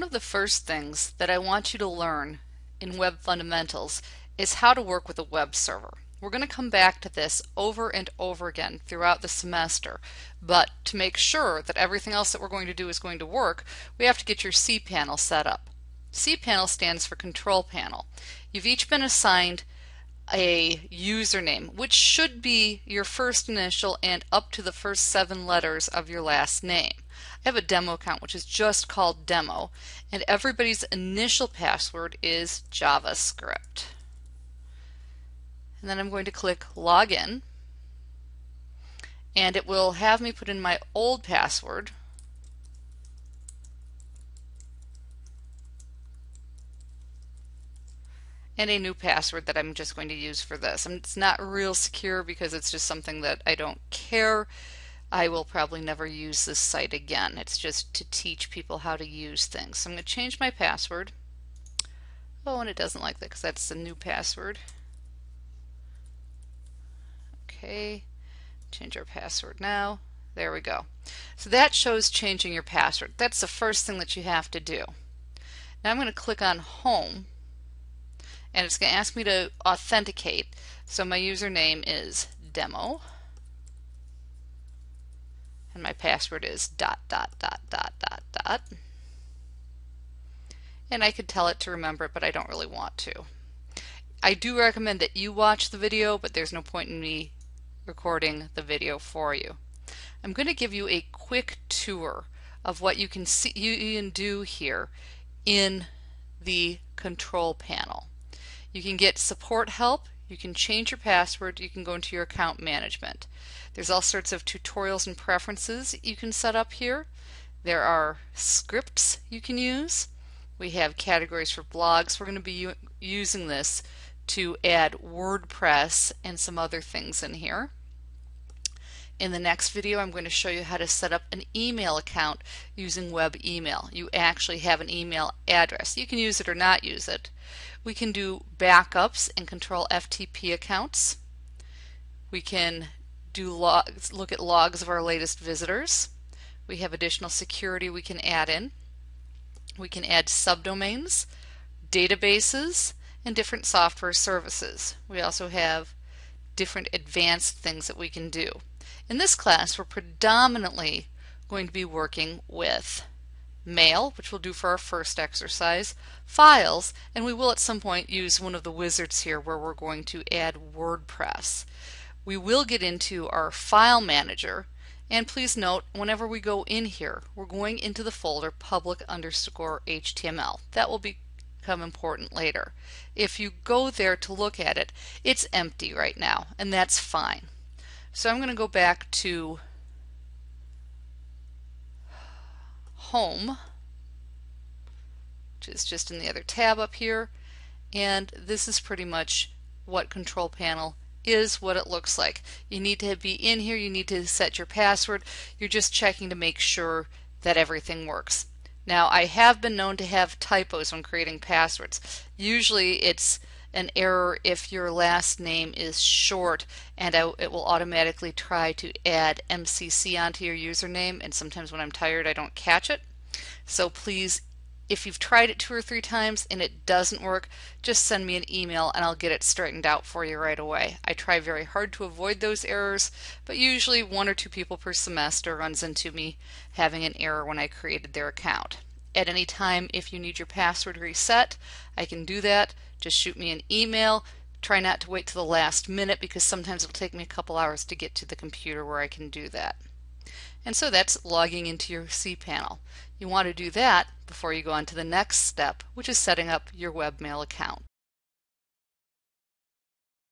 the first things that I want you to learn in Web Fundamentals is how to work with a web server. We're going to come back to this over and over again throughout the semester, but to make sure that everything else that we're going to do is going to work, we have to get your cPanel set up. cPanel stands for Control Panel. You've each been assigned a username, which should be your first initial and up to the first seven letters of your last name. I have a demo account which is just called demo and everybody's initial password is JavaScript. And then I'm going to click login and it will have me put in my old password and a new password that I'm just going to use for this. And it's not real secure because it's just something that I don't care I will probably never use this site again. It's just to teach people how to use things. So I'm going to change my password. Oh, and it doesn't like that because that's the new password. Okay, change our password now. There we go. So that shows changing your password. That's the first thing that you have to do. Now I'm going to click on Home and it's going to ask me to authenticate. So my username is demo and my password is dot dot dot dot dot dot and I could tell it to remember it but I don't really want to. I do recommend that you watch the video but there's no point in me recording the video for you. I'm going to give you a quick tour of what you can see you can do here in the control panel. You can get support help, you can change your password, you can go into your account management. There's all sorts of tutorials and preferences you can set up here. There are scripts you can use. We have categories for blogs. We're going to be using this to add WordPress and some other things in here. In the next video I'm going to show you how to set up an email account using web email. You actually have an email address. You can use it or not use it. We can do backups and control FTP accounts. We can do logs, look at logs of our latest visitors. We have additional security we can add in. We can add subdomains, databases, and different software services. We also have different advanced things that we can do. In this class, we're predominantly going to be working with mail, which we'll do for our first exercise, files, and we will at some point use one of the wizards here where we're going to add WordPress. We will get into our file manager and please note whenever we go in here we're going into the folder public underscore HTML that will become important later. If you go there to look at it it's empty right now and that's fine so I'm going to go back to home which is just in the other tab up here and this is pretty much what control panel is what it looks like. You need to be in here, you need to set your password. You're just checking to make sure that everything works. Now I have been known to have typos when creating passwords. Usually it's an error if your last name is short and it will automatically try to add MCC onto your username and sometimes when I'm tired I don't catch it. So please if you've tried it two or three times and it doesn't work, just send me an email and I'll get it straightened out for you right away. I try very hard to avoid those errors, but usually one or two people per semester runs into me having an error when I created their account. At any time, if you need your password reset, I can do that. Just shoot me an email. Try not to wait to the last minute because sometimes it'll take me a couple hours to get to the computer where I can do that. And so that's logging into your cPanel. You want to do that before you go on to the next step, which is setting up your webmail account.